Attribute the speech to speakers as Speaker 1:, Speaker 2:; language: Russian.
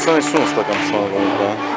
Speaker 1: Ну, це не там да.